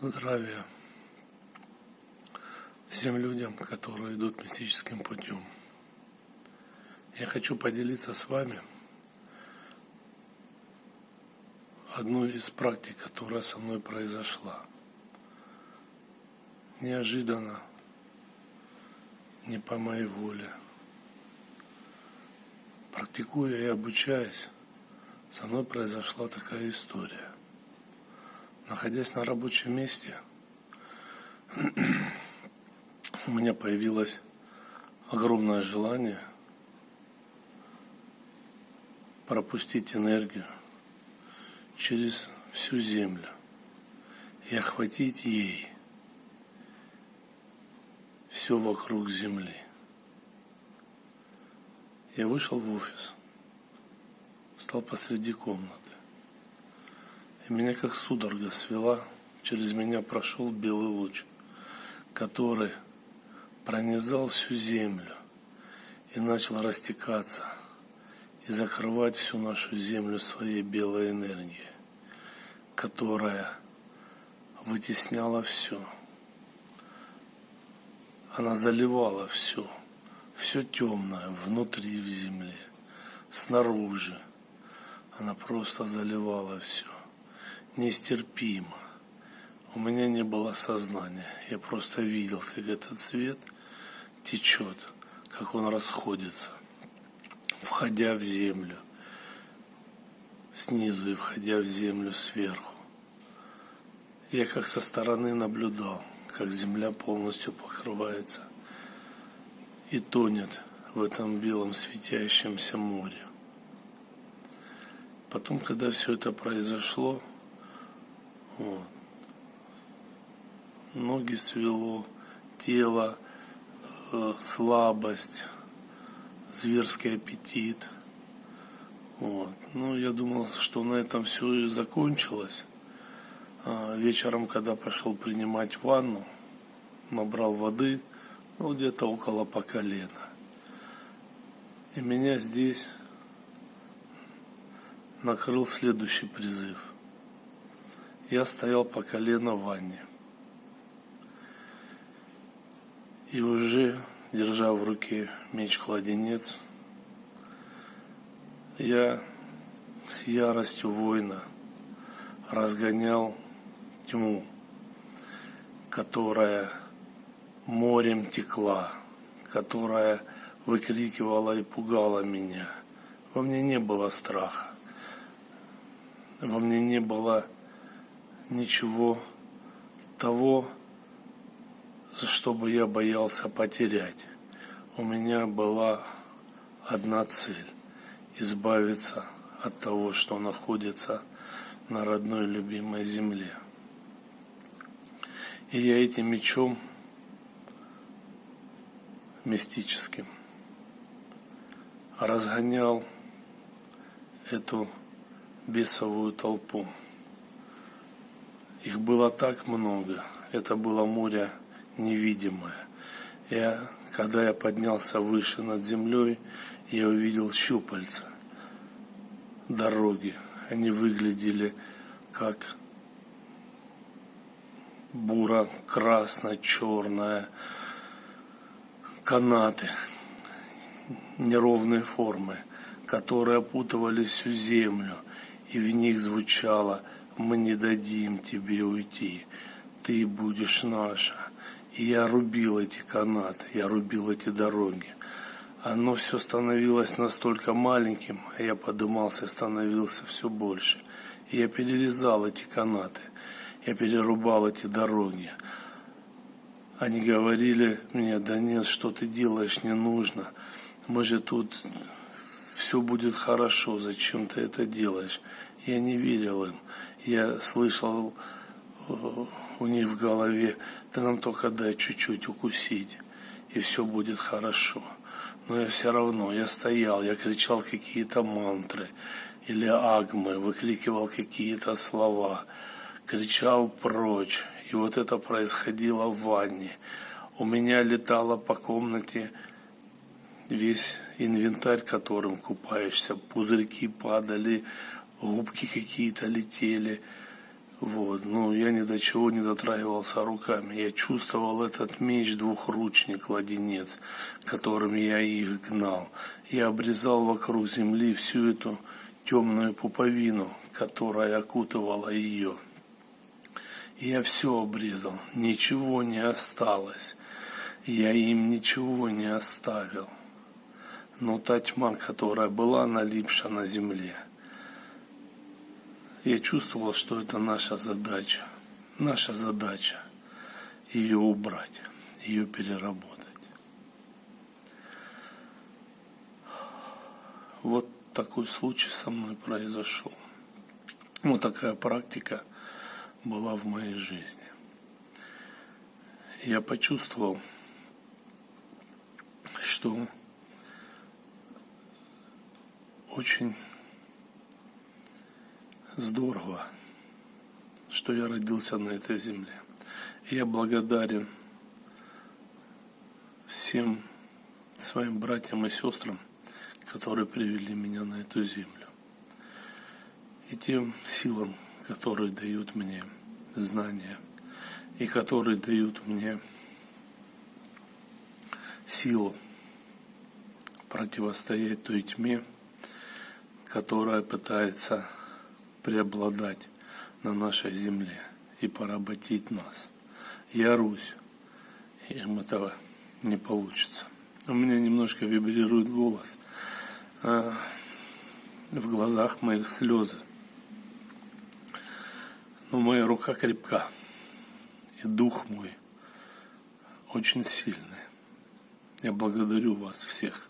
здравия всем людям, которые идут мистическим путем. Я хочу поделиться с вами одной из практик, которая со мной произошла. Неожиданно, не по моей воле. Практикуя и обучаясь, со мной произошла такая история – находясь на рабочем месте, у меня появилось огромное желание пропустить энергию через всю землю и охватить ей все вокруг земли. Я вышел в офис, стал посреди комнаты. И меня как судорога свела, через меня прошел белый луч, который пронизал всю землю и начал растекаться и закрывать всю нашу землю своей белой энергией, которая вытесняла все. Она заливала все, все темное внутри в земле, снаружи. Она просто заливала все нестерпимо. У меня не было сознания. Я просто видел, как этот цвет течет, как он расходится, входя в землю снизу и входя в землю сверху. Я как со стороны наблюдал, как земля полностью покрывается и тонет в этом белом светящемся море. Потом, когда все это произошло, вот. Ноги свело, тело, э, слабость, зверский аппетит. Вот. Ну, я думал, что на этом все и закончилось. А вечером, когда пошел принимать ванну, набрал воды, ну, где-то около по колено. И меня здесь накрыл следующий призыв – я стоял по колено в ванне. И уже, держа в руке меч-кладенец, я с яростью воина разгонял тьму, которая морем текла, которая выкрикивала и пугала меня. Во мне не было страха, во мне не было ничего того, что бы я боялся потерять. У меня была одна цель – избавиться от того, что находится на родной любимой земле. И я этим мечом мистическим разгонял эту бесовую толпу. Их было так много. Это было море невидимое. Я, когда я поднялся выше над землей, я увидел щупальца дороги. Они выглядели как бура красно-черная, канаты неровной формы, которые опутывали всю землю, и в них звучало – мы не дадим тебе уйти, ты будешь наша. И я рубил эти канаты, я рубил эти дороги. Оно все становилось настолько маленьким, а я подымался становился все больше. И я перерезал эти канаты, я перерубал эти дороги. Они говорили мне, да нет, что ты делаешь, не нужно. Мы же тут, все будет хорошо, зачем ты это делаешь? Я не верил им я слышал э, у них в голове, ты нам только дай чуть-чуть укусить, и все будет хорошо. Но я все равно, я стоял, я кричал какие-то мантры или агмы, выкрикивал какие-то слова, кричал прочь. И вот это происходило в ванне. У меня летало по комнате весь инвентарь, которым купаешься, пузырьки падали, губки какие-то летели, Вот, ну, я ни до чего не дотрагивался руками. Я чувствовал этот меч двухручник, ладенец, которым я их гнал. Я обрезал вокруг земли всю эту темную пуповину, которая окутывала ее. Я все обрезал, ничего не осталось. Я им ничего не оставил. Но та тьма, которая была налипша на земле, я чувствовал, что это наша задача. Наша задача ее убрать, ее переработать. Вот такой случай со мной произошел. Вот такая практика была в моей жизни. Я почувствовал, что очень здорово, что я родился на этой земле. Я благодарен всем своим братьям и сестрам, которые привели меня на эту землю. И тем силам, которые дают мне знания, и которые дают мне силу противостоять той тьме, которая пытается преобладать на нашей земле и поработить нас. Я Русь, им этого не получится. У меня немножко вибрирует голос, а в глазах моих слезы. Но моя рука крепка, и дух мой очень сильный. Я благодарю вас всех.